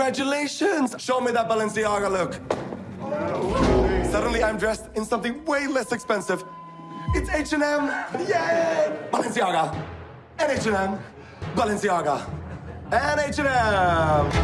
Congratulations! Show me that Balenciaga look. Suddenly I'm dressed in something way less expensive. It's H&M! Yay! Balenciaga! And H&M! Balenciaga! And H&M!